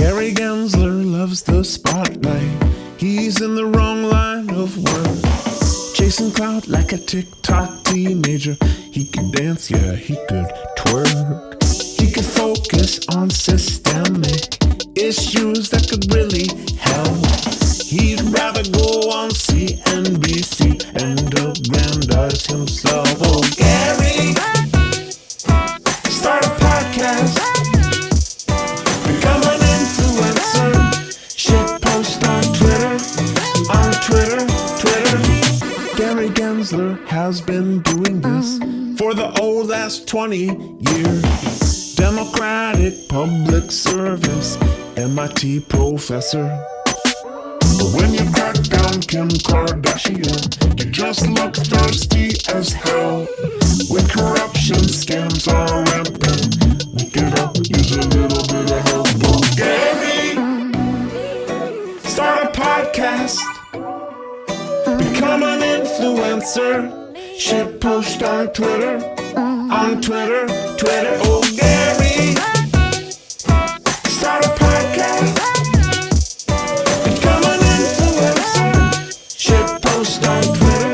Gary Gensler loves the spotlight. He's in the wrong line of work. Chasing clout like a TikTok teenager. He could dance, yeah, he could twerk. He could focus on systemic issues that could really help. He'd rather go on CNBC and aggrandize himself. Twitter, Twitter. Gary Gensler has been doing this for the old last 20 years. Democratic public service, MIT professor. When you crack down Kim Kardashian, you just look thirsty as hell. When corruption scams are rampant, we could all use a little bit of help. Gary, start a podcast, I'm an influencer. Shit pushed on Twitter, on Twitter, Twitter. Oh, Gary, start a podcast. Become an influencer. Shit post on Twitter.